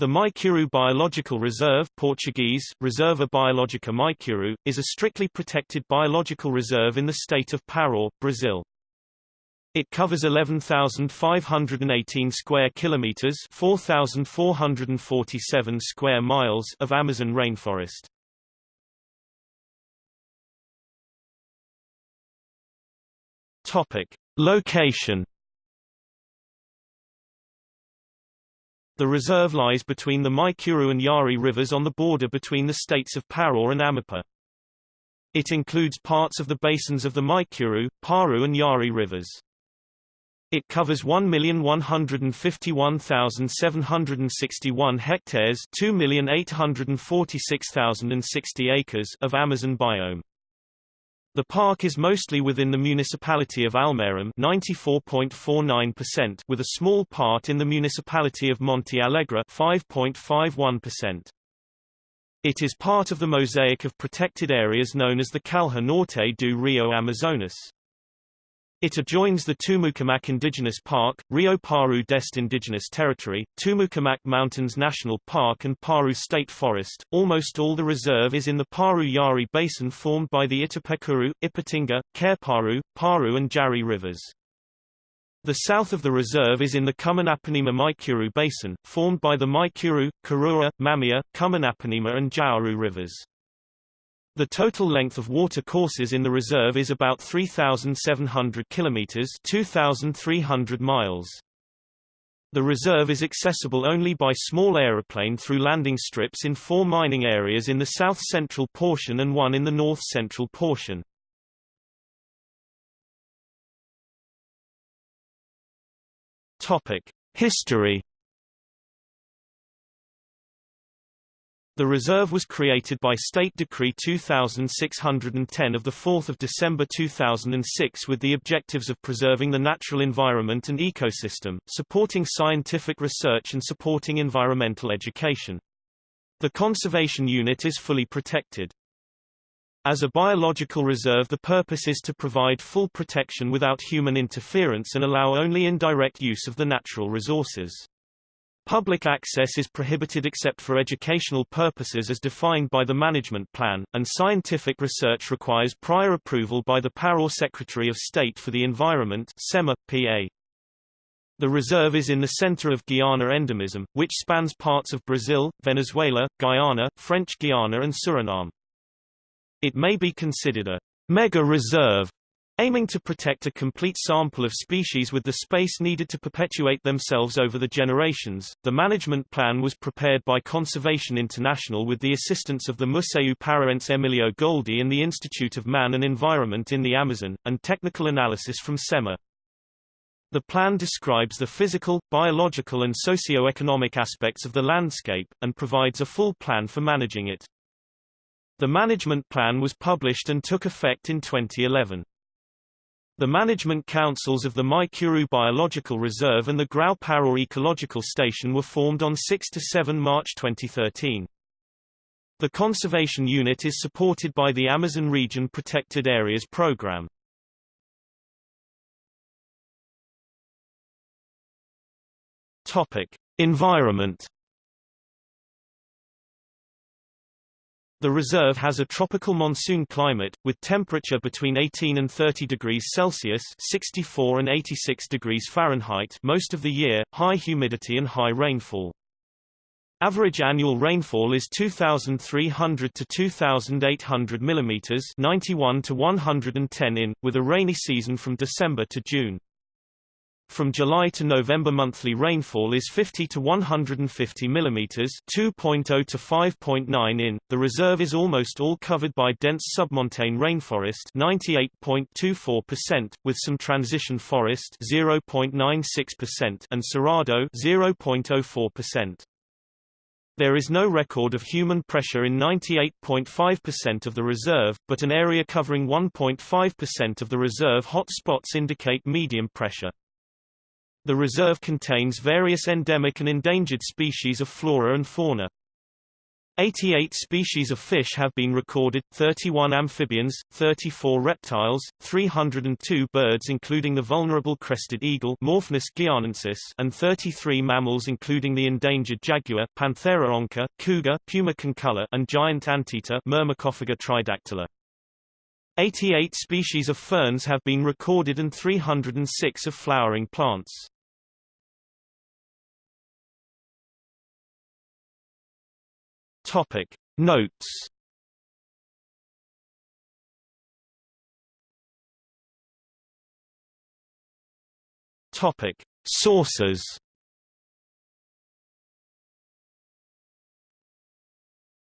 The Maicuru Biological Reserve Portuguese, Reserva Biológica Maicuru, is a strictly protected biological reserve in the state of Pará, Brazil. It covers 11,518 square kilometers 4,447 square miles of Amazon rainforest. Topic. Location The reserve lies between the Maicuru and Yari rivers on the border between the states of Pará and Amapá. It includes parts of the basins of the Maicuru, Paru and Yari rivers. It covers 1,151,761 hectares 2,846,060 acres of Amazon biome. The park is mostly within the municipality of Almeirim 94.49% with a small part in the municipality of Monte Alegre 5.51%. It is part of the mosaic of protected areas known as the Calha Norte do Rio Amazonas. It adjoins the Tumucumaque Indigenous Park, Rio Paru d'Este Indigenous Territory, Tumucumaque Mountains National Park and Paru State Forest. Almost all the reserve is in the Paru Yari Basin formed by the Itapecuru, Ipatinga, Careparu, Paru and Jari rivers. The south of the reserve is in the Cumanapanema Maicuru Basin, formed by the Maicuru, Karua, Mamia, Cumanapanema and Jauru rivers. The total length of water courses in the reserve is about 3,700 kilometers 2,300 miles. The reserve is accessible only by small aeroplane through landing strips in four mining areas in the south-central portion and one in the north-central portion. Topic: History The reserve was created by State Decree 2610 of 4 December 2006 with the objectives of preserving the natural environment and ecosystem, supporting scientific research and supporting environmental education. The conservation unit is fully protected. As a biological reserve the purpose is to provide full protection without human interference and allow only indirect use of the natural resources. Public access is prohibited except for educational purposes as defined by the management plan, and scientific research requires prior approval by the Pará Secretary of State for the Environment SEMA, PA. The reserve is in the center of Guiana endemism, which spans parts of Brazil, Venezuela, Guyana, French Guiana and Suriname. It may be considered a mega reserve aiming to protect a complete sample of species with the space needed to perpetuate themselves over the generations. The management plan was prepared by Conservation International with the assistance of the Museu Paraense Emílio Goeldi and the Institute of Man and Environment in the Amazon, and technical analysis from SEMA. The plan describes the physical, biological and socio-economic aspects of the landscape, and provides a full plan for managing it. The management plan was published and took effect in 2011. The management councils of the Maicuru Biological Reserve and the Grão-Pará Ecological Station were formed on 6–7 March 2013. The conservation unit is supported by the Amazon Region Protected Areas Program. Topic: Environment The reserve has a tropical monsoon climate, with temperature between 18 and 30 degrees Celsius 64 and 86 degrees Fahrenheit most of the year, high humidity and high rainfall. Average annual rainfall is 2,300 to 2,800 mm 91 to 110 in, with a rainy season from December to June. From July to November monthly rainfall is 50 to 150 mm 2.0 to 5.9 in. The reserve is almost all covered by dense submontane rainforest 98.24%, with some transition forest 0.96% and cerrado 0.04%. There is no record of human pressure in 98.5% of the reserve, but an area covering 1.5% of the reserve hot spots indicate medium pressure. The reserve contains various endemic and endangered species of flora and fauna. 88 species of fish have been recorded, 31 amphibians, 34 reptiles, 302 birds including the vulnerable crested eagle Morphnus and 33 mammals including the endangered jaguar Panthera onca, cougar Puma concolor and giant anteater Myrmecophaga tridactyla. 88 species of ferns have been recorded and 306 of flowering plants. Topic Notes Topic Sources